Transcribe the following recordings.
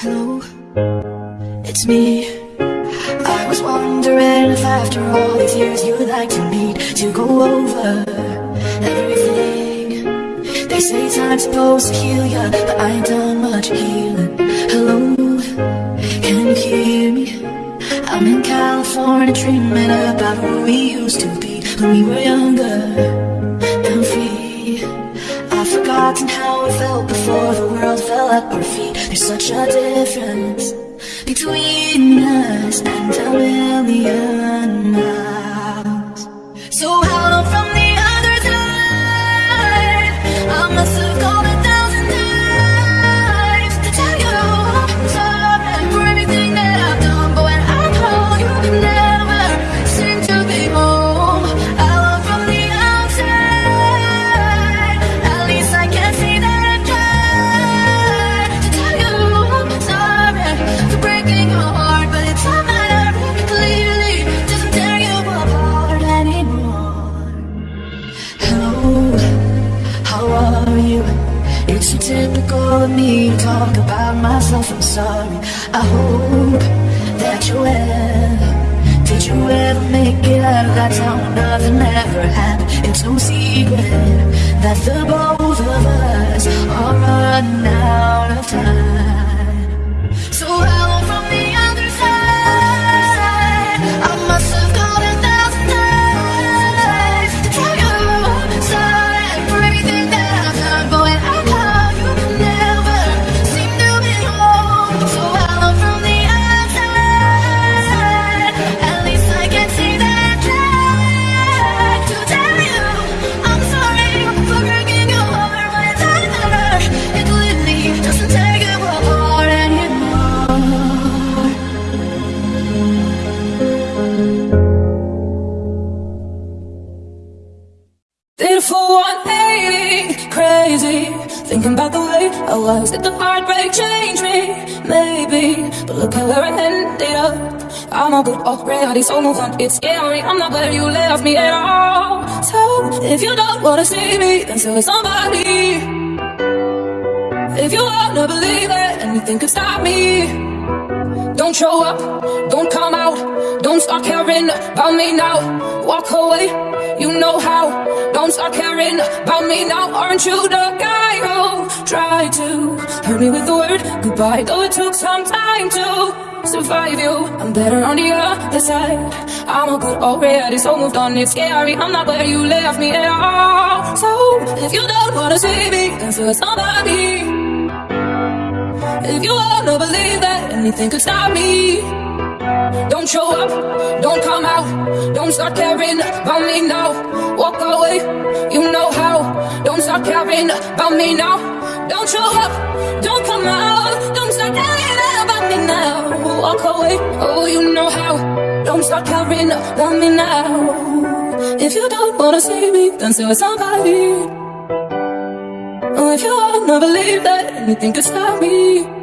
Hello, it's me. I was wondering if after all these years you would like to meet to go over everything. They say time's supposed to heal ya, but I ain't done much healing. Hello, can you hear me? I'm in California dreaming about who we used to be when we were younger Forgotten how it felt before the world fell at our feet. There's such a difference between us and a million miles. I hope that you're well. Did you ever make it out of that town? Nothing ever happened. It's no secret that the both Already, so move on. It's scary. I'm not where you left me at all. So if you don't wanna see me, then tell somebody. If you wanna believe it, anything could stop me. Don't show up, don't come out, don't start caring about me now. Walk away, you know how. Don't start caring about me now. Aren't you the guy oh, who tried to hurt me with the word goodbye? Though it took some time to survive you. I'm better on the other side. I'm all good already, so moved on. It's scary. I'm not where you left me at all. So if you don't wanna see me, then tell somebody. If you wanna believe that anything could stop me, don't show up, don't come out, don't start caring about me now. Walk away, you know how. Don't start caring about me now. Don't show up, don't come out, don't start caring about me now. Walk away, oh you know how. Don't start caring about me now. If you don't wanna see me, then say somebody. Oh, if you wanna believe that anything could stop me.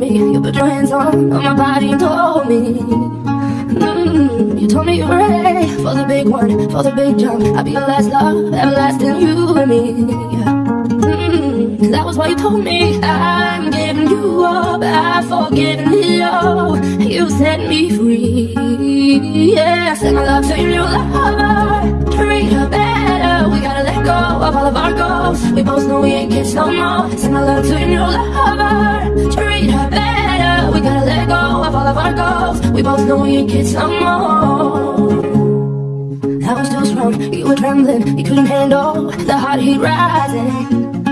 Me. You put your hands on, on my body and told me. Mm, you told me you were ready for the big one, for the big jump. I'll be your last love, everlasting you and me. Mm, that was what you told me. I'm giving you up, I've forgiven all. You set me free. Yeah, send my love to your new lover. Treat her. Of all of our goals. We both know we ain't kids no more. Send my love to your new lover. Treat her better. We gotta let go of all of our goals. We both know we ain't kids no more. I was too strong, you were trembling, you couldn't handle the hot heat rising.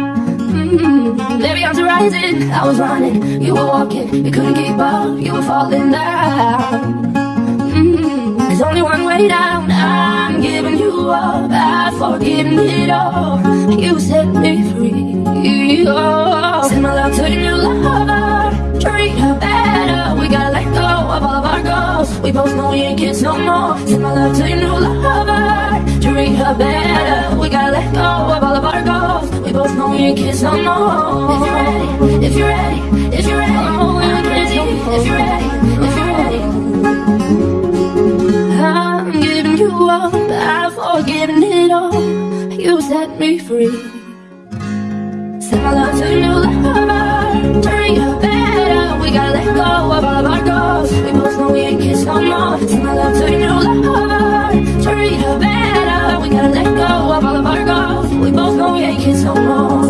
Mm, baby, I'm rising. I was running, you were walking, you couldn't keep up, you were falling down. Mm, there's only one way down. I've it all. You set me free. Oh, send my love to your new lover. Treat her better. We gotta let go of all of our goals. We both know we ain't kids no more. Send my love to your new lover. Treat her better. We gotta let go of all of our goals. We both know we ain't kids no more. If you're ready, if you're ready, if you're ready, oh, we're ready. If you're ready, if you're ready you up, I've forgiven it all. You set me free. Set my love to new lover, turn your bed up. We gotta let go of all of our goals. We both know we ain't kids no more. Set my love to new lover, turn your bed up. We gotta let go of all of our goals. We both know we ain't kids no more.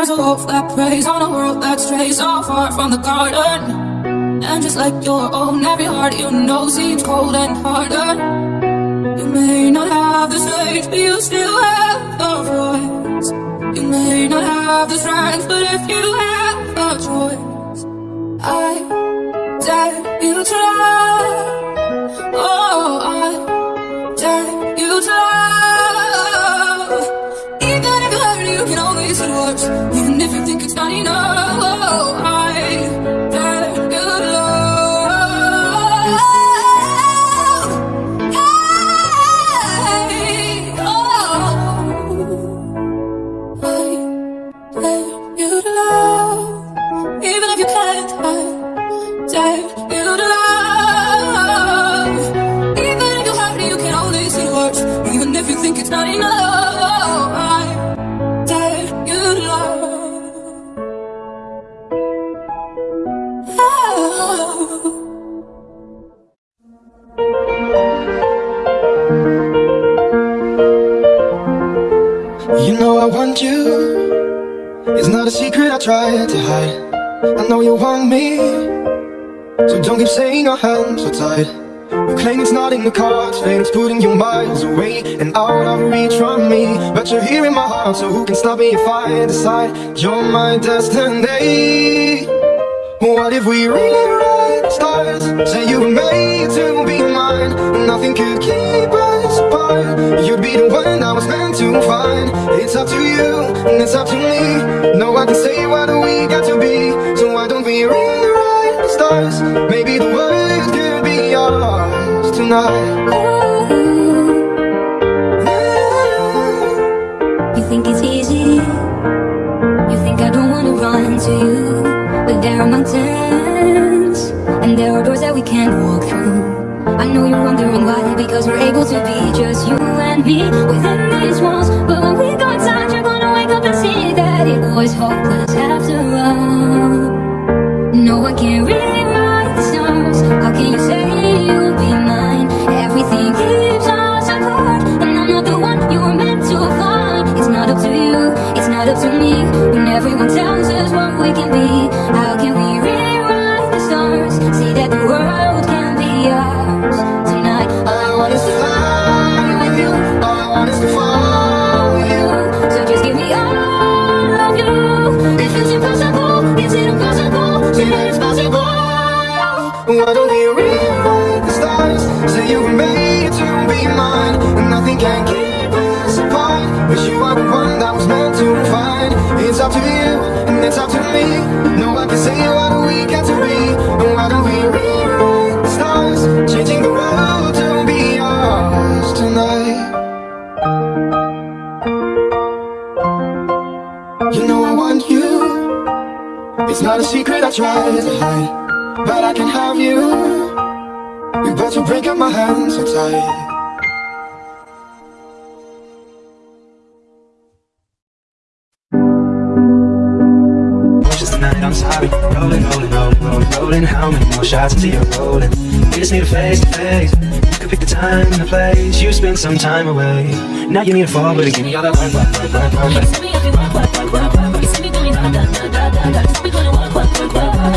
There's a hope that preys on a world that strays so far from the garden. And just like your own, every heart you know seems cold and hardened You may not have the strength, but you still have the voice You may not have the strength, but if you have the choice I you saying our hands are tied. You claim it's not in the cards Fate it's putting you miles away And out of reach from me. But you're here in my heart So who can stop me if I decide? You're my destiny. What if we rewrite the stars? Say you were made to be mine Nothing could keep us stars? Say that the world can I try to hide, but I can have you. You about to break up my hands so tight. Tonight, I'm sorry. Rolling, rolling, rolling, rolling, rolling. How many more shots until you're rolling? We just need a face to face. You could pick the time and the place. You spend some time away. Now you need a fall, but give me all that work, work, work, work, work, work. Work, work, work, work, work. Da da da. You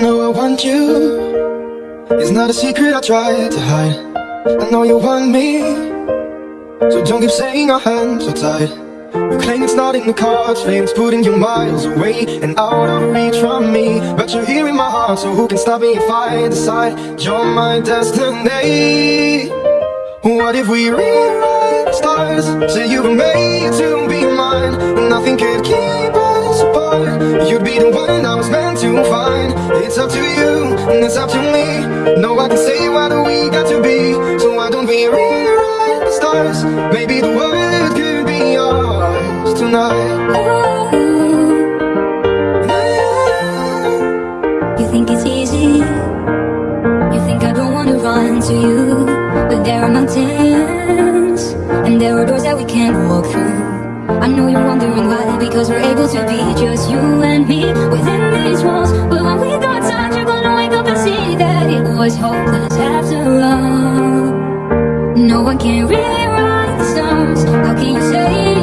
know I want you. It's not a secret I try to hide. I know you want me. So don't keep saying our hands are tied. In the cards, fame's putting you miles away and out of reach from me. But you're here in my heart, so who can stop me if I decide you're my destiny? What if we rewrite the stars? Say you were made to be mine, nothing could keep us apart. You'd be the one I was meant to find. It's up to you, and it's up to me. No I can say what we got to be. So why don't we rewrite the stars? Maybe the world could tonight. You think it's easy? You think I don't wanna run to you? But there are mountains, and there are doors that we can't walk through. I know you're wondering why, because we're able to be just you and me within these walls. But when we got tired, you're gonna wake up and see that it was hopeless after all. No one can rewrite the stars. How can you say?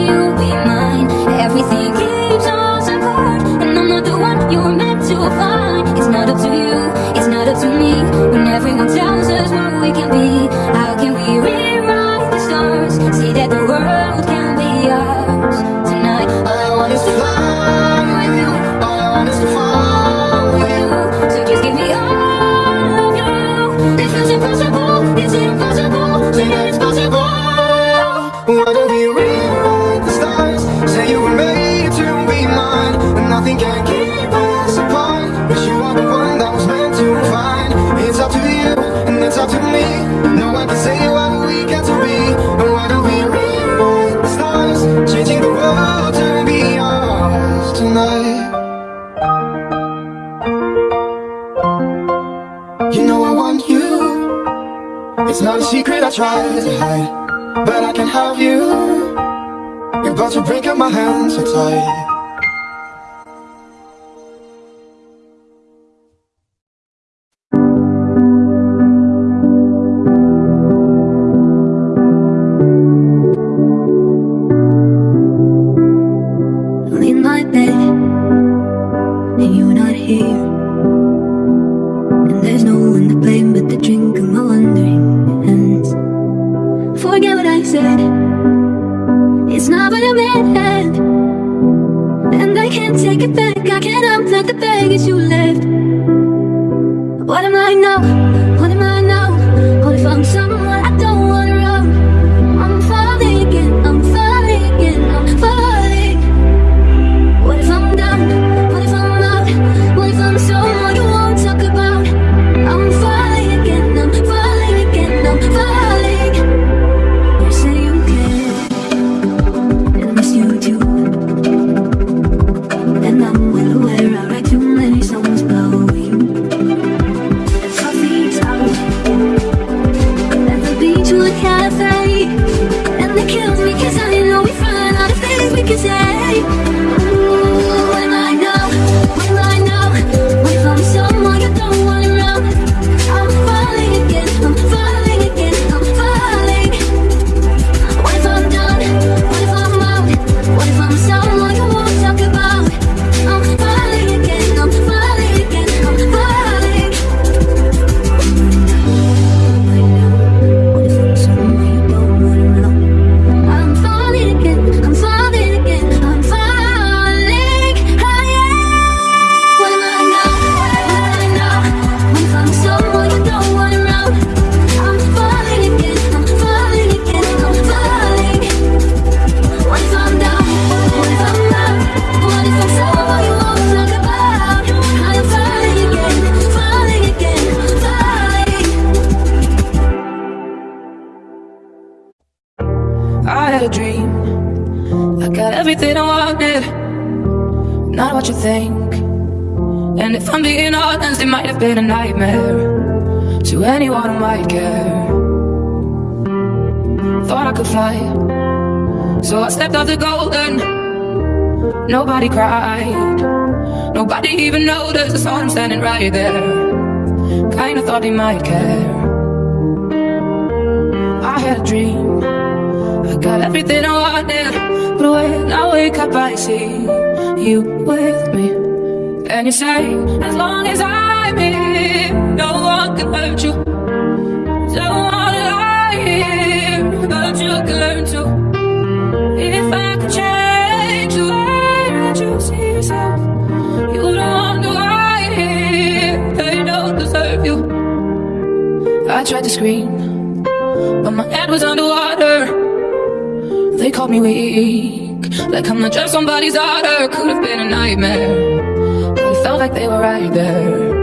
Everything keeps us apart, and I'm not the one you were meant to find. It's not up to you, it's not up to me. When everyone tells us what we can be, can about to break up my hands so tight. what you think. And if I'm being honest, it might have been a nightmare To anyone who might care. Thought I could fly. So I stepped off the golden Nobody cried. Nobody even noticed I saw him standing right there. Kinda thought he might care. I had a dream. I got everything I wanted But when I wake up I see you with me. And you say, as long as I'm here No one can hurt you. Don't wanna lie here But you can learn to. If I could change the way that you see yourself You don't wonder why here They don't deserve you. I tried to scream But my head was underwater. They called me weak. Like I'm not just somebody's daughter. Could have been a nightmare. But it felt like they were right there.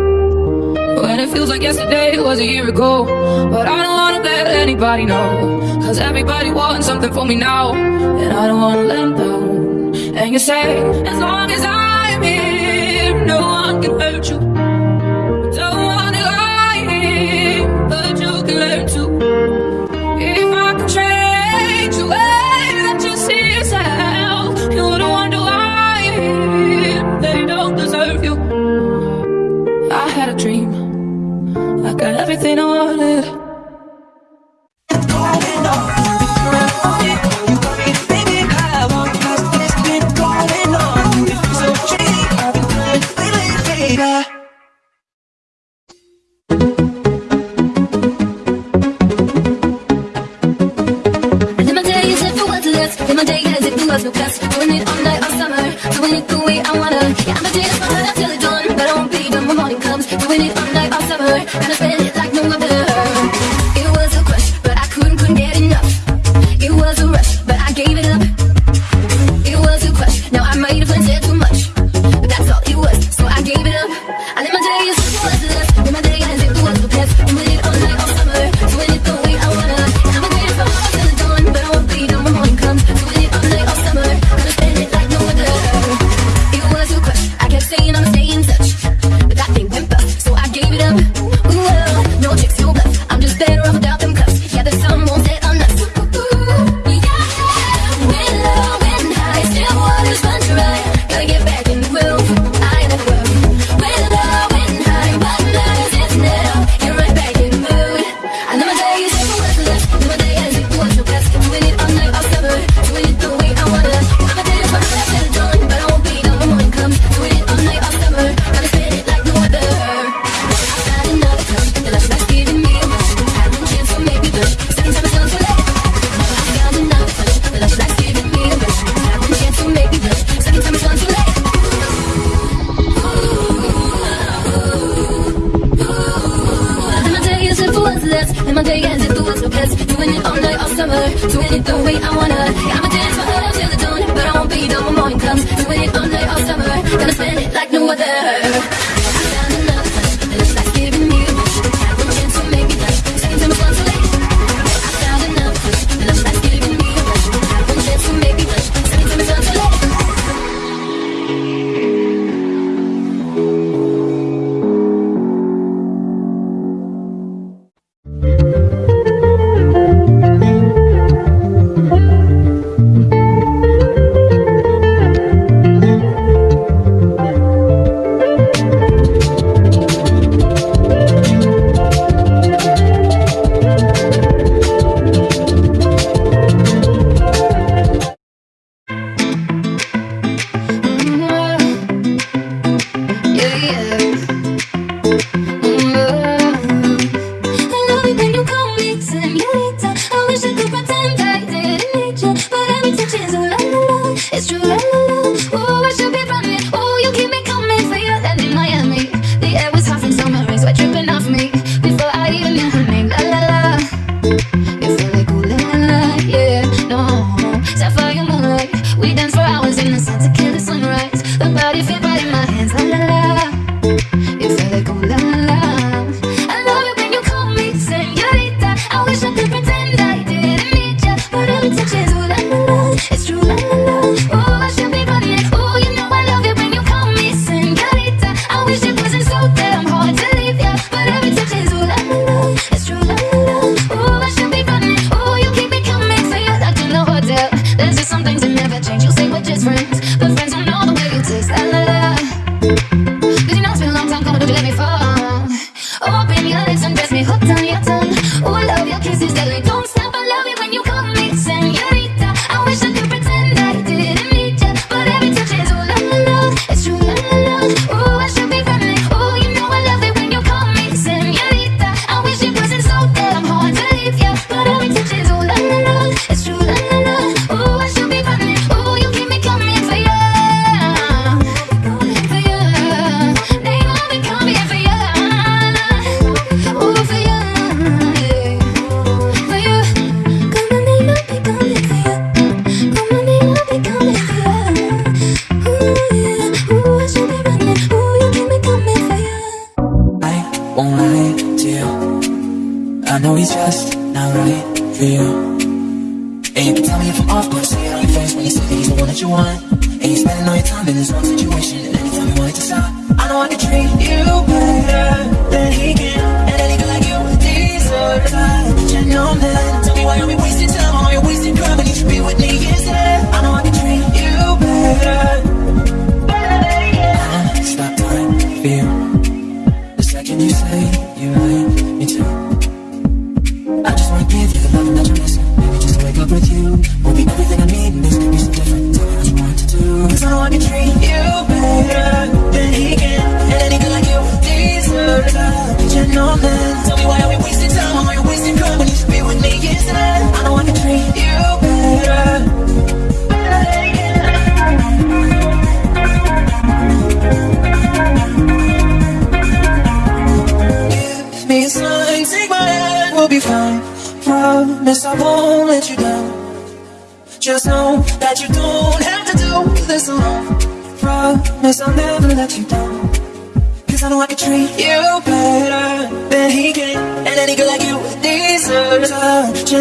When it feels like yesterday was a year ago. But I don't wanna let anybody know. Cause everybody wants something from me now. And I don't wanna let them down. And you say, as long as I'm here No one can hurt you.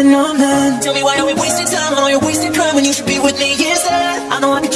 Tell me why are we wasting time, I know you're wasting time When you should be with me? Instead I know I can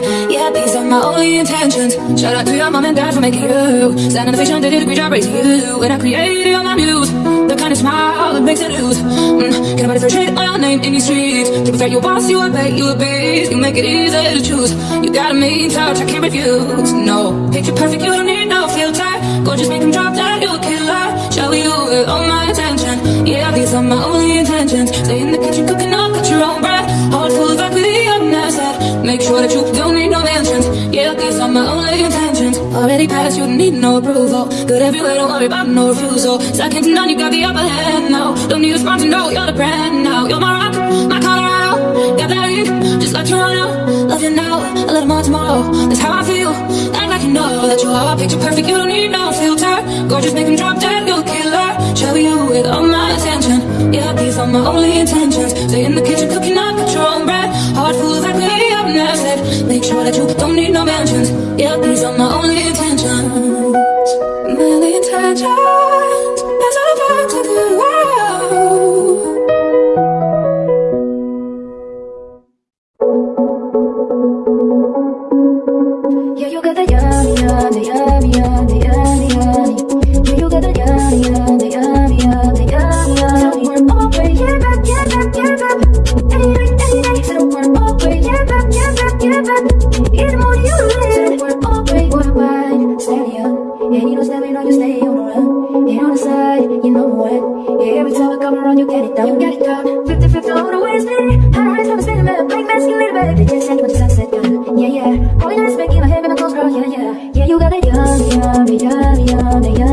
Yeah, these are my only intentions. Shout out to your mom and dad for making you. Standing ovation, they did a great job raising you. And I created all my muse The kind of smile that makes it lose. mm, Get a body for shade on your name in these streets. People say you boss, you a bait, you a beast You make it easy to choose. You got a mean touch, I can't refuse. No, picture perfect, you don't need no filter. Go just make them drop down, you a killer. Show you with all my attention. Yeah, these are my only intentions. Stay in the kitchen, cooking up, cut your own bread. Hold full Make sure that you don't need no mentions Yeah, cause I'm my only intentions Already passed, you need no approval. Good everywhere, don't worry about no refusal oh. Second to none, you got the upper hand now. Don't need a sponsor, no, you're the brand now. You're my rock, my Colorado Got that ink, just like Toronto. Love you now, a little more tomorrow. That's how I feel, act like you know That you are picture perfect, you don't need no filter. Gorgeous, make them drop dead, you killer. Show you with all my attention. Yeah, these are my only intentions. Stay in the kitchen yummy, yummy, yummy.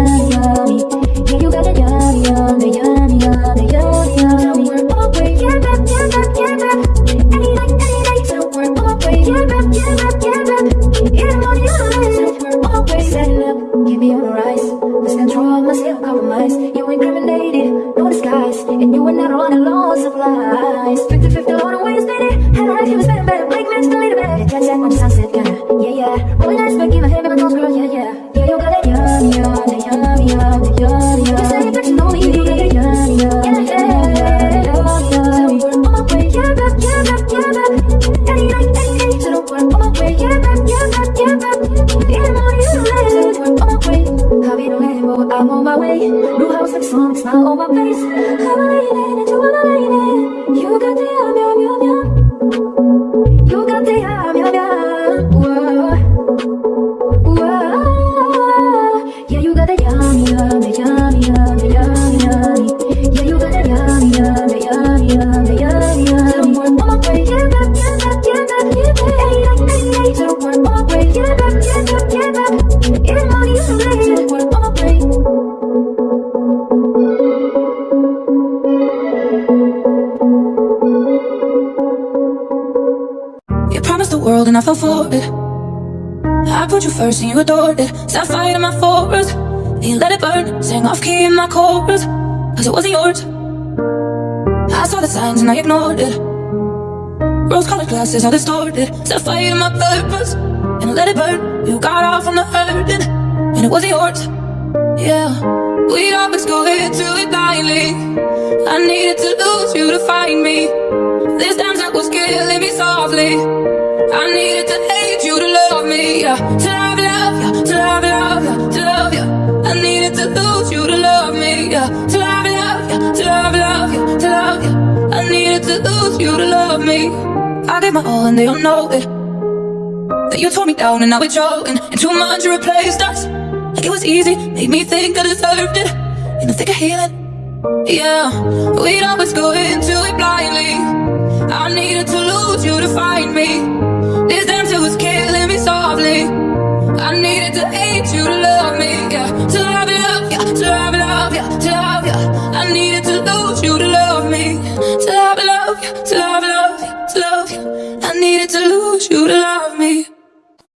Set fire to my forest And you let it burn. Sang off key in my chorus. Cause it wasn't yours. I saw the signs and I ignored it. Rose-colored glasses are distorted. Set fire to my purpose. And I let it burn. You got off on the hurting. And it wasn't yours. Yeah. We'd always go into it blindly I needed to lose you to find me. This time's that was killing me softly. I needed to hate you to love me. Yeah. To lose you to love me. I gave my all and they don't know it. That you tore me down and now we're. And too much you replaced us. Like it was easy, made me think I deserved it. In the thick of healing. Yeah, we'd always go into it blindly. I needed to lose you to find me. This damsel was killing me softly. I needed to hate you to love me. Yeah, to love, love, yeah, to love, love, yeah, to love, yeah. I needed to lose you to love me. To love, love, yeah, to love, love, yeah, to love you. I needed to lose you to love